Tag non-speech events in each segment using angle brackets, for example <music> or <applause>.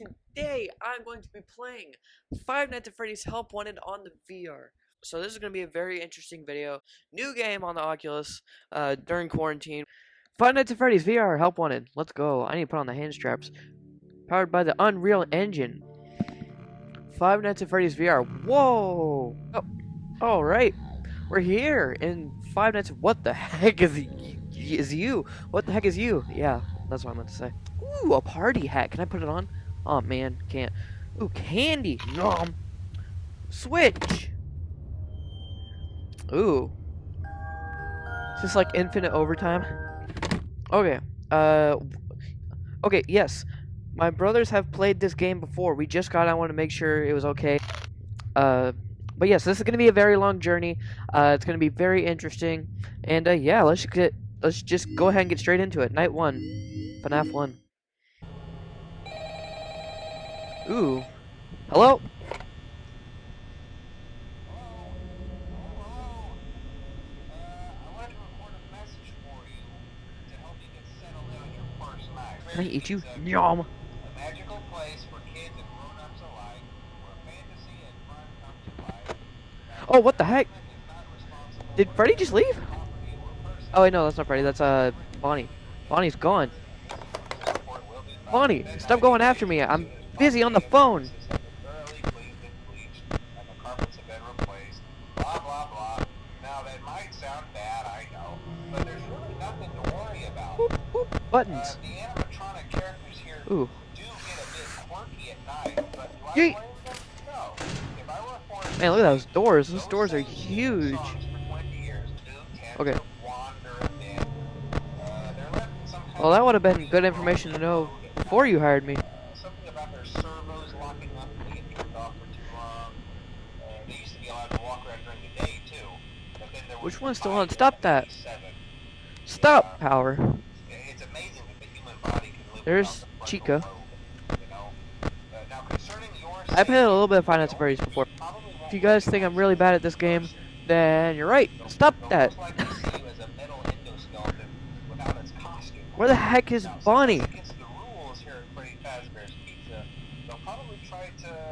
today I'm going to be playing Five Nights at Freddy's Help Wanted on the VR. So this is going to be a very interesting video. New game on the Oculus uh, during quarantine. Five Nights at Freddy's VR Help Wanted. Let's go. I need to put on the hand straps. Powered by the Unreal Engine. Five Nights at Freddy's VR. Whoa! Oh, all right. We're here in Five Nights. What the heck is is you? What the heck is you? Yeah, that's what I meant to say. Ooh, a party hat. Can I put it on? Oh man, can't. Ooh, candy. Nom. Switch. Ooh. Is this like infinite overtime? Okay. Uh. Okay. Yes. My brothers have played this game before. We just got. I want to make sure it was okay. Uh. But yes, this is going to be a very long journey. Uh, it's going to be very interesting. And uh, yeah, let's get let's just go ahead and get straight into it. Night one, FNAF one. Ooh. Hello? Can I eat you? Yum! Oh, what the heck? Did Freddy just leave? Oh, wait, no, that's not Freddy. That's, uh, Bonnie. Bonnie's gone. Bonnie, stop going after me. I'm busy on the phone. Buttons. Ooh. Yeet. Man, look at those doors. Those doors are huge. Okay. Well, that would have been good information to know before you hired me. Which one's still on? Stop that. Stop, power. There's Chica. I played a little bit of Nights at before. If you guys think I'm really bad at this game, then you're right. Stop that. <laughs> Where the heck is Bonnie?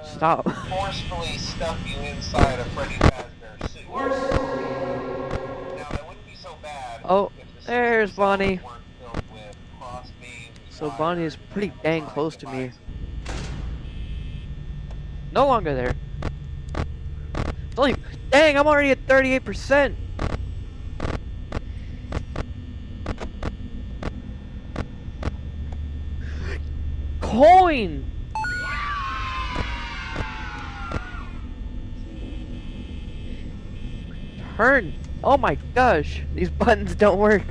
Stop. <laughs> Forcefully stuff you inside a Freddy Fazbear suit. Oh, there's Bonnie. So Bonnie is pretty dang close to me. No longer there. It's only, dang, I'm already at 38%. Coin! Turn! Oh my gosh, these buttons don't work.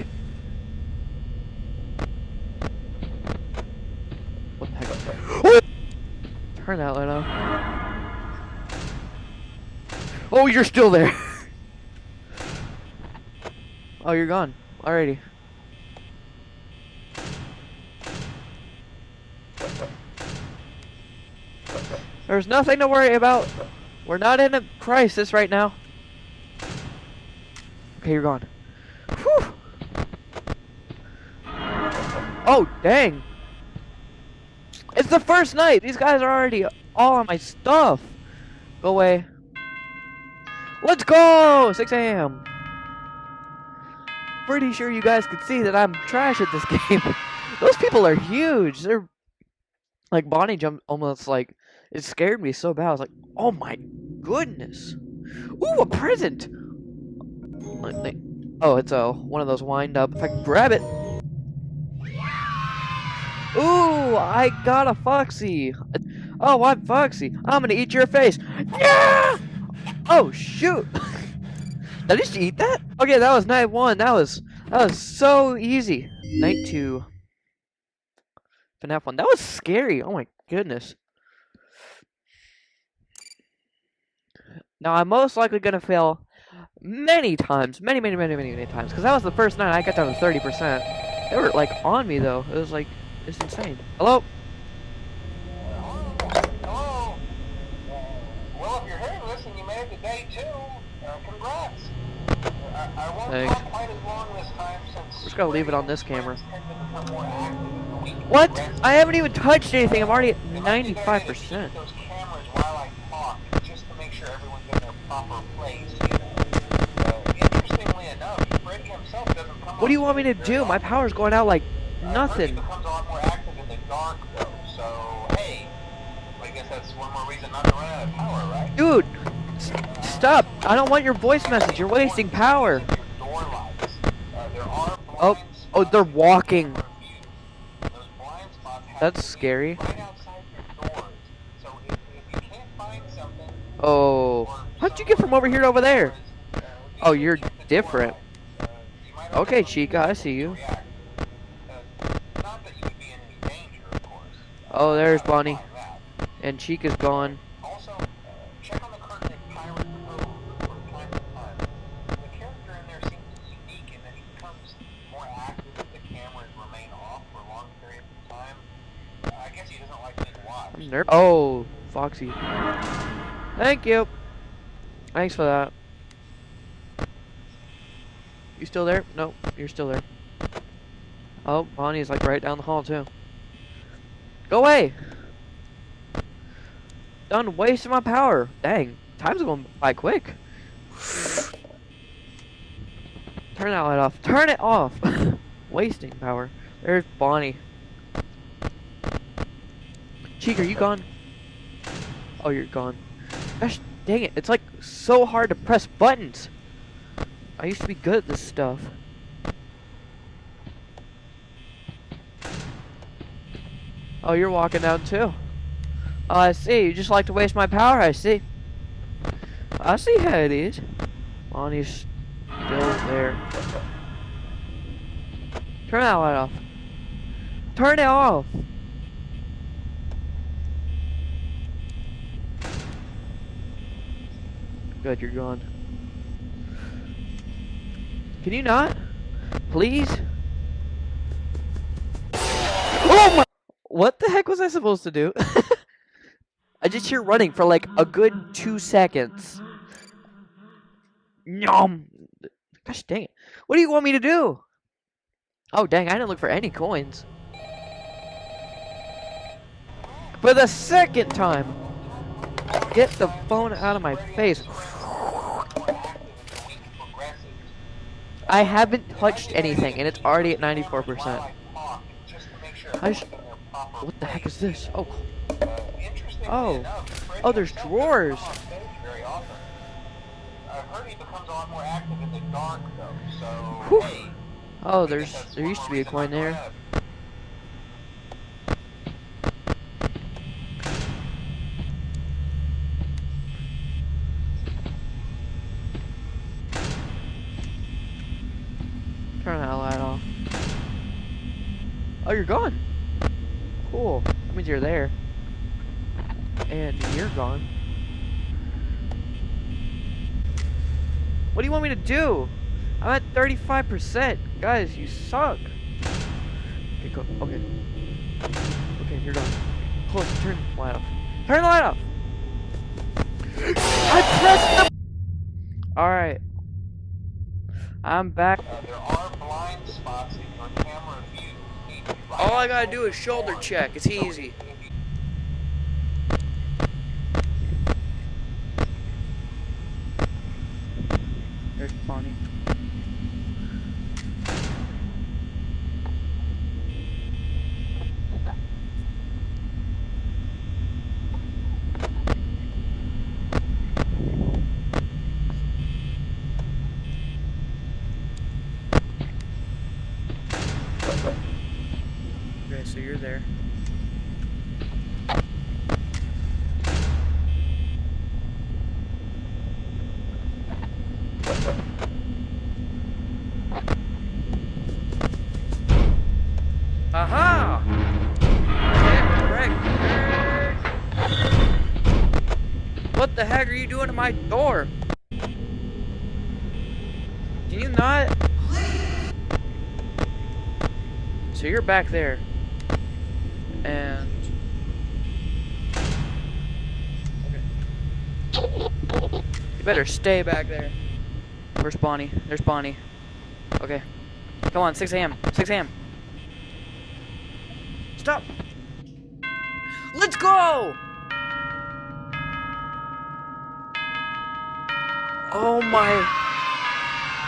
What the heck? Turn that light off. Oh, you're still there. <laughs> oh, you're gone. Alrighty. There's nothing to worry about. We're not in a crisis right now. Okay, you're gone. Whew. Oh, dang. It's the first night. These guys are already all on my stuff. Go away. Let's go! 6 a.m. Pretty sure you guys could see that I'm trash at this <laughs> game. Those people are huge. They're like Bonnie jumped almost like it scared me so bad. I was like, oh my goodness. Ooh, a present! Oh, it's a one of those wind up. If I can grab it. Ooh, I got a Foxy. Oh, I'm Foxy. I'm gonna eat your face. Yeah! Oh shoot! <laughs> Did I just eat that? Okay, that was night one. That was that was so easy. Night two. FNAF one. That was scary. Oh my goodness. Now I'm most likely gonna fail many times, many, many, many, many, many times. Because that was the first night I got down to 30%. They were like on me though. It was like, it's insane. Hello? Hello? Well, if you're hearing this and you made it to day two, uh, congrats. I, I won't Thanks. quite as long this time since... We're just gonna leave it on this camera. What? I haven't even touched anything. I'm already at It might be a good idea to 95%. Those cameras while I talk, just to make sure everyone's in their proper place. What do you want me to do? My power's going out like nothing. Freddy becomes a lot more active in the dark, though. So hey, I guess that's one more reason not to run out of power, right? Dude, stop. I don't want your voice message. You're wasting power. Your door lights. Uh, Oh, oh, they're walking. camera view. Those blind spots have That's scary. Right outside your doors. So if, if you can't find something, Oh. How'd you get from over here to over there? uh, Oh, you're keep the door different. Okay, Chica, I see you. Uh, not that you would be in any danger, of course. Oh, there's Bonnie. And Chica's gone. Also, check on the curtain at Pirate Cove from time to time. The character in there seems unique in that he becomes more active if the cameras remain off for long periods of time. I guess he doesn't like being watched. I'm nerv- Oh, Foxy. Thank you. Thanks for that. You still there? Nope, you're still there. Oh, Bonnie's like right down the hall too. Go away! Done wasting my power. Dang, time's going by quick. Turn that light off. Turn it off! <laughs> Wasting power. There's Bonnie. Cheek, are you gone? Oh, you're gone. Gosh, dang it. It's like so hard to press buttons. I used to be good at this stuff. Oh, you're walking down too. Oh, I see. You just like to waste my power, I see. I see how it is. Bonnie's still there. Turn that light off. Turn it off. Good, you're gone. Can you not? Please? Oh my! What the heck was I supposed to do? <laughs> I just hear running for like a good two seconds. Nom! Gosh dang it. What do you want me to do? Oh dang, I didn't look for any coins. For the second time! Get the phone out of my face. I haven't touched anything and it's already at 94%. I sh- What the heck is this? Oh, Oh. Oh, there's drawers. Whew. oh, there's there used to be a coin there. run. Turn that light off. Oh, you're gone. Cool. That means you're there. And you're gone. What do you want me to do? I'm at 35%. Guys, you suck. Okay, go. Okay. Okay, you're gone. Close. Turn the light off. Turn the light off. I pressed the. All right. I'm back. Uh, All I gotta do is shoulder check. It's easy. There's Bonnie. Okay, so you're there. Aha! Get wrecked. What are you doing to my door? Can you not? So you're back there. And Okay. You better stay back there. Where's Bonnie? There's Bonnie. Okay. Come on, 6 a.m. 6 a.m. stop. Let's go! Oh my.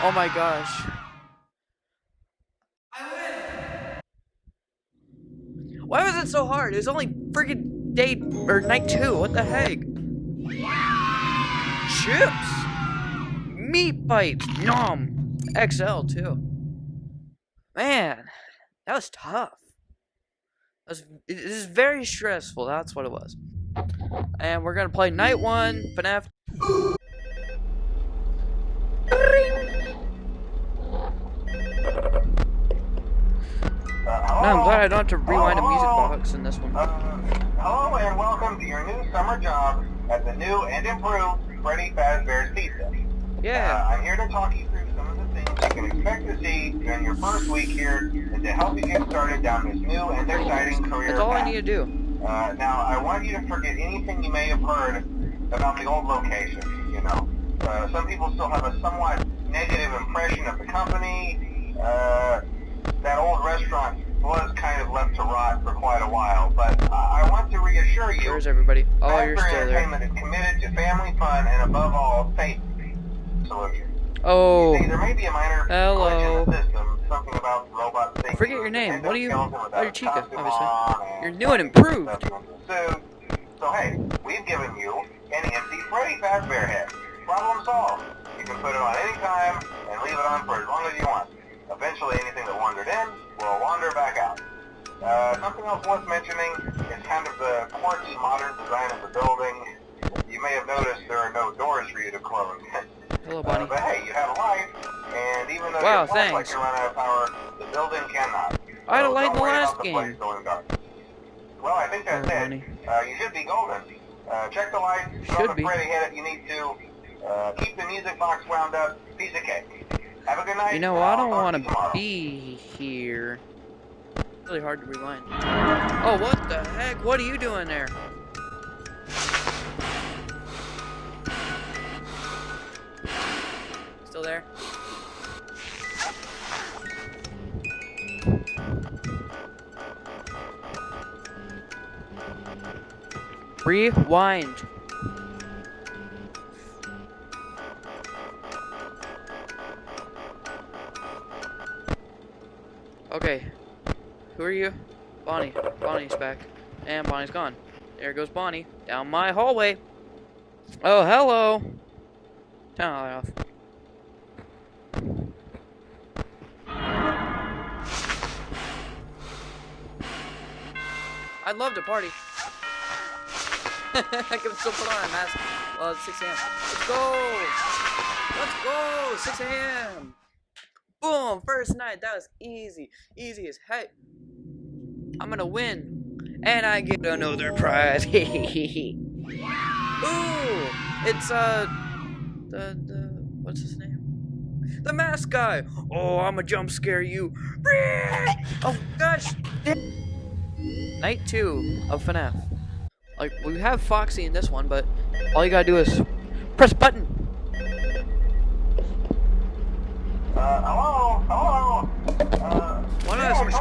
Oh my gosh. I win! Why was it so hard? It was only freaking day or night two. What the heck? Chips. Meat bites. Nom. XL too. Man, that was tough. That was, it is very stressful. That's what it was. And we're gonna play night one, FNAF. Uh, No, I'm glad I don't have to rewind a music box in this one. Uh, hello and welcome to your new summer job at the new and improved Freddy Fazbear's Pizza. Uh, Yeah. I'm here to talk you through some of the things you can expect to see during your first week here and to help you get started down this new and exciting career That's all I need to do. Uh, now, I want you to forget anything you may have heard about the old location, you know. Uh, some people still have a somewhat negative impression of the company. Uh, that old restaurant was kind of left to rot for quite a while, but I I want to reassure you Where's everybody? Oh, you're still there. Entertainment is committed to family fun and above all, safety solutions. Oh, See, there may be a minor Hello. glitch in the system, something about robot safety. forget your name. What are you? Oh, you're Chica, obviously. You're new and improved. So, so hey, we've given you an empty Freddy Fazbear head. Problem solved. You can put it on any time and leave it on for as long as you want. Eventually, anything that wandered in will wander back out. Uh, something else worth mentioning is kind of the quirky modern design of the building. You may have noticed there are no doors for you to close. <laughs> hello, Uh, but hey, you have a light, and even though Wow, your flashlight thanks. can run out of power, the building cannot. I had a light in don't like the last game. Well, I think that's Oh, it. Uh, you should be golden. Uh, check the lights, Should be. Freddy head if you need to. Uh, keep the music box wound up. Piece of cake. Have a good night. You know, I don't want to be here. Really hard to rewind. Oh, what the heck? What are you doing there? Still there? Rewind. Who are you? Bonnie. Bonnie's back. And Bonnie's gone. There goes Bonnie. Down my hallway. Oh, hello. Turn light off. I'd love to party. <laughs> I can still put on a mask. Well, it's 6 a.m. Let's go! Let's go! 6 a.m. Boom! First night. That was easy. Easy as heck. I'm gonna win. And I get another prize. <laughs> Ooh! It's, uh... The, the... What's his name? The mask guy! Oh, I'm a jump scare you. <laughs> Oh, gosh! Night 2 of FNAF. Like, we have Foxy in this one, but all you gotta do is press button. Uh? Hello?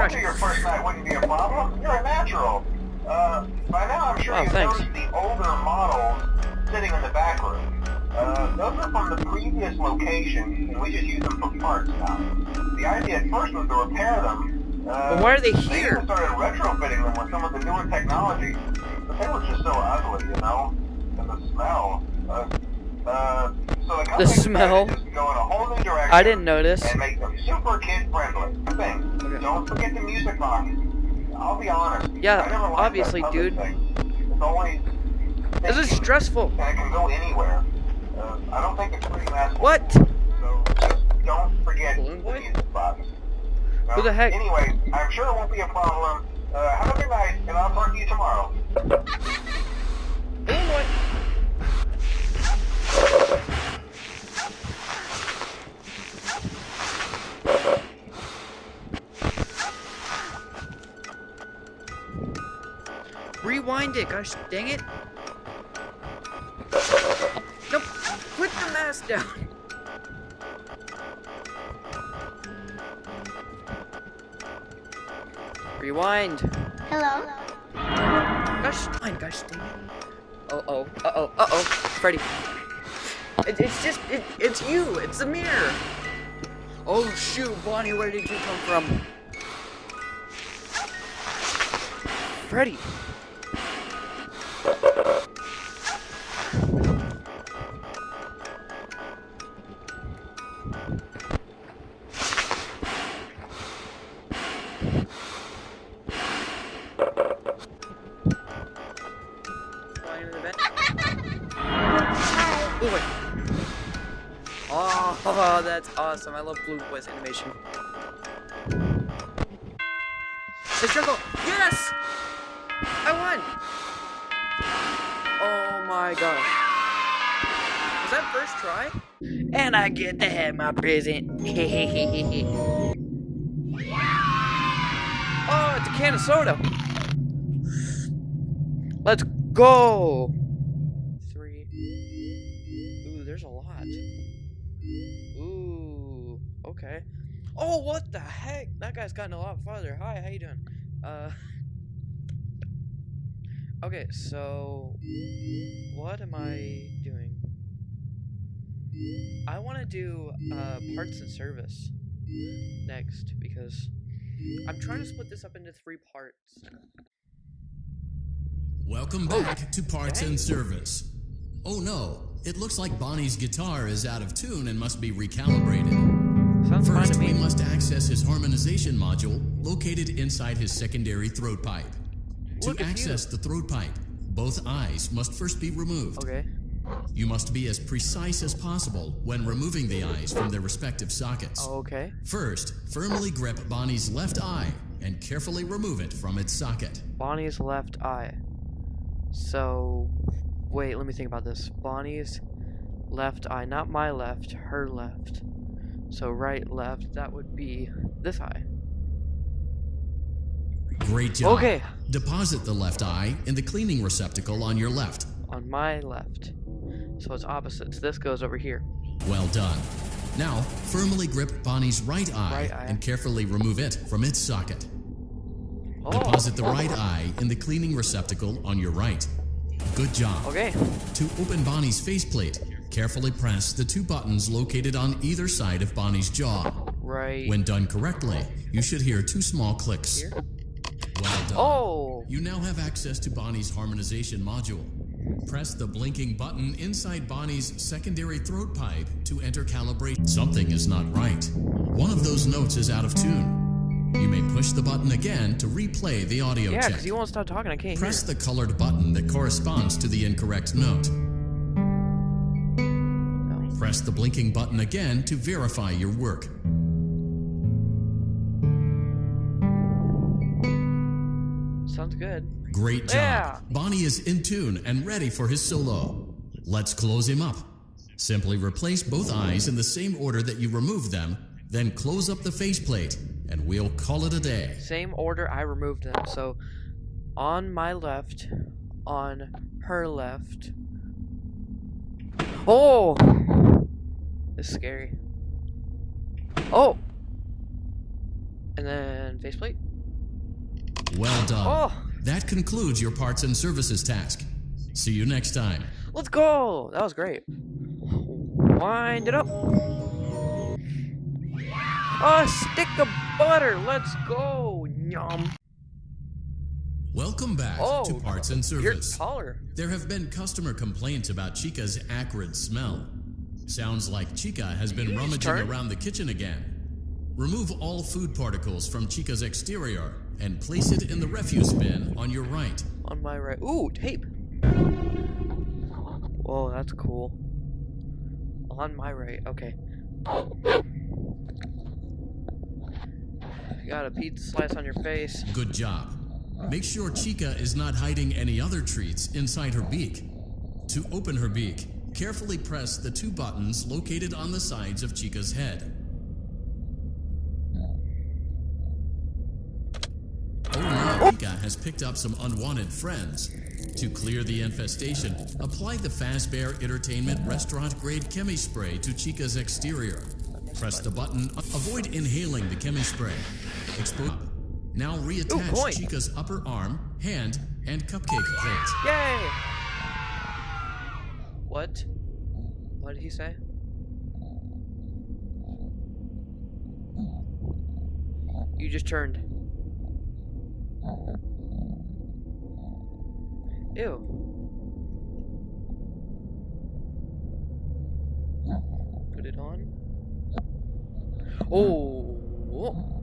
Why not yeah, have some I told you distraction? your first night wouldn't be a problem. You're a natural. Uh, by now I'm sure Oh, you've thanks. noticed the older models sitting in the back room. Uh, those are from the previous location, and we just use them for parts now. The idea at first was to repair them. Uh, But why are they They here? even started retrofitting them with some of the newer technology, but they were just so ugly, you know? And the smell. Uh, uh, so the, smell? decided just to go in a whole new direction I didn't notice. and make them super kid friendly. Okay. Don't forget the music box. I'll be honest. Yeah, I never liked obviously, dude. Thing. It's always. This is stressful. And it can go anywhere. Uh, I don't think it's pretty masculine. What? So just don't forget Balloon the music box. Who the heck? Anyway, I'm sure it won't be a problem. Uh, have a good night, and I'll talk to you tomorrow. Gosh dang it. Nope. Put the mask down. Rewind. Hello. Gosh, fine, gosh, dang it. Oh, oh, uh oh, uh oh, Freddy. It, it's just, it, it's you, it's the mirror. Oh shoot, Bonnie, where did you come from? Freddy. Oh, that's awesome. I love Blue Voice animation. Let's juggle. Yes! I won! Oh my gosh. Was that first try? And I get to have my present. <laughs> oh, it's a can of soda. Let's go. Oh, what the heck? That guy's gotten a lot farther. Hi, how you doing? Uh. <laughs> Okay, so what am I doing? I want to do uh, parts and service next because I'm trying to split this up into three parts. Welcome Oh, back to Parts dang. and Service. Oh no, it looks like Bonnie's guitar is out of tune and must be recalibrated. Sounds First, we must access his harmonization module located inside his secondary throat pipe. Look to at you. access the throat pipe, both eyes must first be removed. Okay. You must be as precise as possible when removing the eyes from their respective sockets. Okay. First, firmly grip Bonnie's left eye and carefully remove it from its socket. Bonnie's left eye. So, wait, let me think about this. Bonnie's left eye, not my left, her left. So right, left, that would be this eye. Great job. Okay. Deposit the left eye in the cleaning receptacle on your left. On my left. So it's opposite. So This goes over here. Well done. Now, firmly grip Bonnie's right eye, Right eye. and carefully remove it from its socket. Oh. Deposit the oh. right eye in the cleaning receptacle on your right. Good job. Okay. To open Bonnie's faceplate, carefully press the two buttons located on either side of Bonnie's jaw. Right. When done correctly, you should hear two small clicks. Here? Well done. Oh. You now have access to Bonnie's harmonization module. Press the blinking button inside Bonnie's secondary throat pipe to enter calibration. Something is not right. One of those notes is out of tune. You may push the button again to replay the audio Yeah, check. because you won't stop talking. I can't Press hear. the colored button that corresponds to the incorrect note. Press the blinking button again to verify your work. Sounds good. Great job. Yeah. Bonnie is in tune and ready for his solo. Let's close him up. Simply replace both eyes in the same order that you removed them, then close up the faceplate, and we'll call it a day. Same order I removed them. So on my left, on her left. Oh! This is scary. Oh! And then faceplate. Well done. Oh! That concludes your parts and services task. See you next time. Let's go! That was great. Wind it up. A stick of butter. Let's go. Yum. Welcome back Oh, to Parts and You're Service. taller. There have been customer complaints about Chica's acrid smell. Sounds like Chica has been rummaging turn. around the kitchen again. Remove all food particles from Chica's exterior and place it in the refuse bin on your right. On my right. Ooh, tape. Whoa, that's cool. On my right. Okay. Got a pizza slice on your face. Good job. Make sure Chica is not hiding any other treats inside her beak. To open her beak, carefully press the two buttons located on the sides of Chica's head. Oh no, Chica has picked up some unwanted friends. To clear the infestation, apply the Fazbear Entertainment restaurant grade chemi spray to Chica's exterior. Press the button. Avoid inhaling the chemi spray. Expose. Now reattach coin. Chica's upper arm, hand, and cupcake plate. Yay! What? What did he say? You just turned. Ew. Put it on. Oh.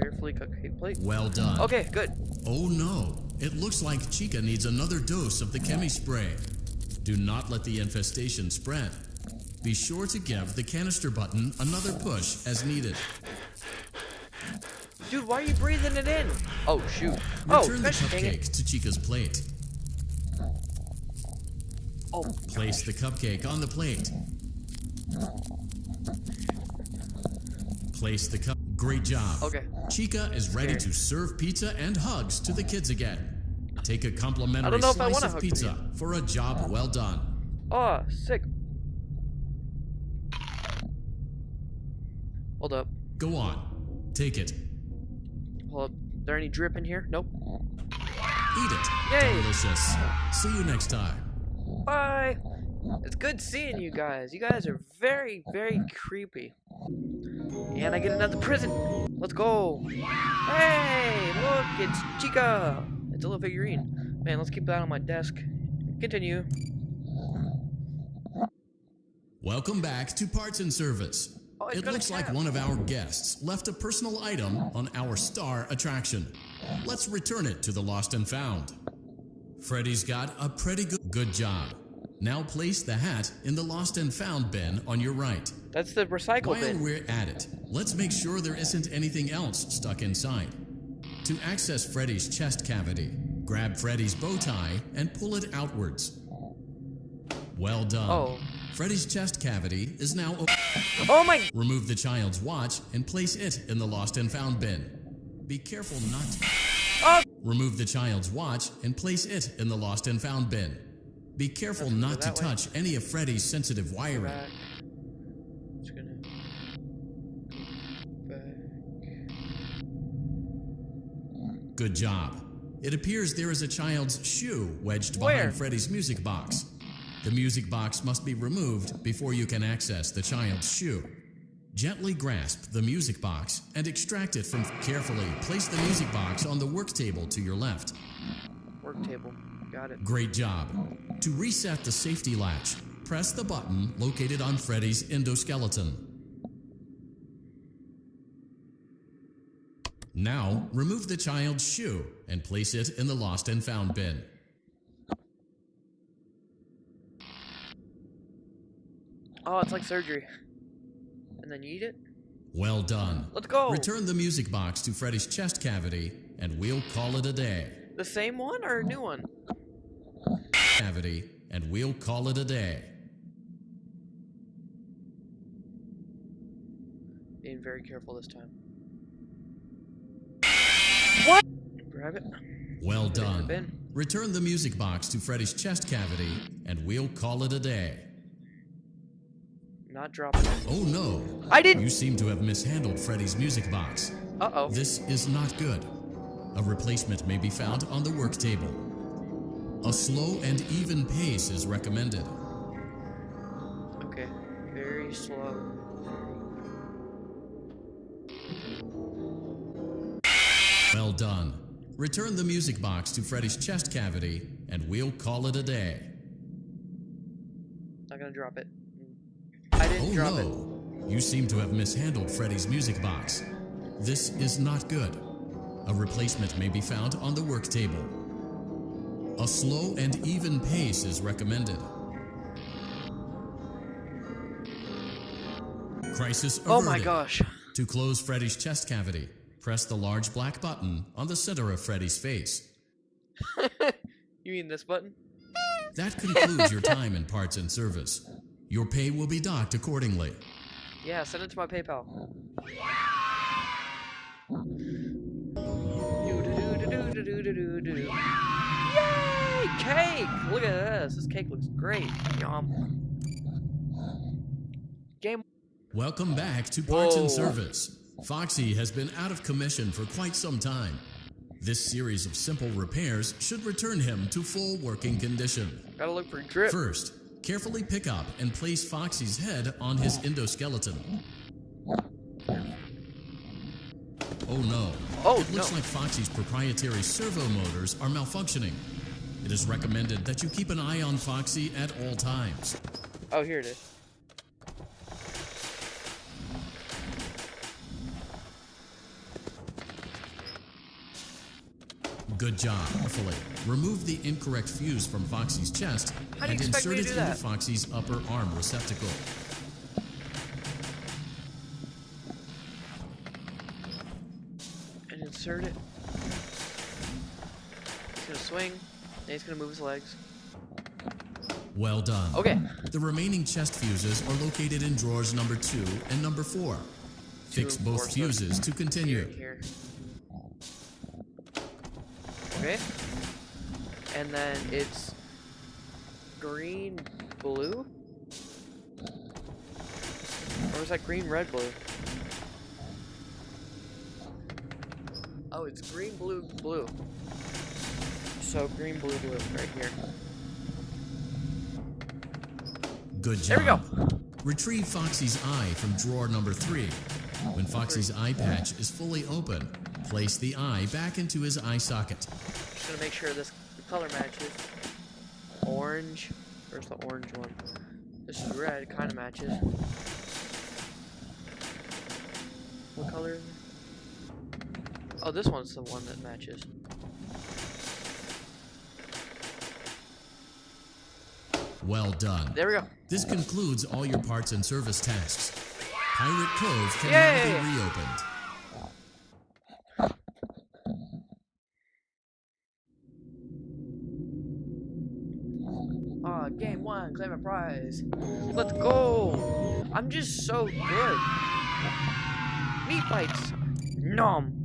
Carefully cupcake plate. Well done. Okay, good. Oh no, it looks like Chica needs another dose of the chemi spray. Do not let the infestation spread. Be sure to give the canister button another push as needed. Dude, why are you breathing it in? Oh, shoot. Oh, Return the gosh dang it. cupcake to Chica's plate. Oh, Place the cupcake on the plate. Place the cup. Great job. Okay. Chica is ready Scared. to serve pizza and hugs to the kids again. Take a complimentary know if I slice of hug pizza them for a job well done. Oh, sick. Hold up. Go on. Take it. Hold up. there any drip in here? Nope. Eat it. Yay. Delicious. See you next time. Bye. It's good seeing you guys. You guys are very, very creepy. And I get another prison. Let's go. Hey, look, it's Chica. It's a little figurine. Man, let's keep that on my desk. Continue. Welcome back to Parts and Service. Oh, it looks like one of our guests left a personal item on our star attraction. Let's return it to the Lost and Found. Freddy's got a pretty good good job. Now place the hat in the Lost and Found bin on your right. That's the recycle While bin. we're at it, let's make sure there isn't anything else stuck inside. To access Freddy's chest cavity, grab Freddy's bow tie and pull it outwards. Well done. Oh. Freddy's chest cavity is now open. Oh my. Remove the child's watch and place it in the lost and found bin. Be careful not to. Oh. Remove the child's watch and place it in the lost and found bin. Be careful Let's not to that way. touch any of Freddy's sensitive wiring. Back. Just gonna. Back. Good job. It appears there is a child's shoe wedged Where? behind Freddy's music box. The music box must be removed before you can access the child's shoe. Gently grasp the music box and extract it from. Carefully place the music box on the work table to your left. Work table. Got it. Great job. To reset the safety latch, press the button located on Freddy's endoskeleton. Now, remove the child's shoe and place it in the lost and found bin. Oh, it's like surgery. And then you eat it? Well done. Let's go. Return the music box to Freddy's chest cavity, and we'll call it a day. The same one or a new one? Cavity, and we'll call it a day. Being very careful this time. What? Grab it. Well Put it in the done. bin. Return the music box to Freddy's chest cavity, and we'll call it a day. Not dropping it. Oh no! I didn't. You seem to have mishandled Freddy's music box. Uh oh. This is not good. A replacement may be found on the work table. A slow and even pace is recommended. Okay. Very slow. Well done. Return the music box to Freddy's chest cavity, and we'll call it a day. Not gonna drop it. I didn't Oh drop it. no! You seem to have mishandled Freddy's music box. This is not good. A replacement may be found on the work table. A slow and even pace is recommended. Crisis averted. Oh my gosh. To close Freddy's chest cavity, press the large black button on the center of Freddy's face. <laughs> you mean this button? That concludes your time in parts and service. Your pay will be docked accordingly. Yeah, send it to my PayPal. This. Cake looks great. Yum. Game. Welcome back to Parts and Service. Foxy has been out of commission for quite some time. This series of simple repairs should return him to full working condition. Gotta look for drip. First, carefully pick up and place Foxy's head on his endoskeleton. Oh no. Oh, It looks no. like Foxy's proprietary servo motors are malfunctioning. It is recommended that you keep an eye on Foxy at all times. Oh, here it is. Good job, carefully. Remove the incorrect fuse from Foxy's chest How do you and insert it into that? Foxy's upper arm receptacle. And insert it. He's gonna swing. He's gonna move his legs. Well done. Okay. The remaining chest fuses are located in drawers number two and number four. Two Fix four, both so fuses to Here, continue. here. Okay. And then it's green, blue? Or is that green, red, blue? Oh, it's green, blue, blue. So green, blue, blue, right here. Good job. There we go. Retrieve Foxy's eye from drawer number three. When Foxy's eye patch is fully open, place the eye back into his eye socket. Just gonna make sure this the color matches. Orange. Where's the orange one? This is red. Kind of matches. What color is it? Oh, this one's the one that matches. Well done. There we go. This concludes all your parts and service tasks. Pirate Cove can now be reopened. Ah, game one, claim a prize. Let's go. I'm just so good. Meat bites. Nom.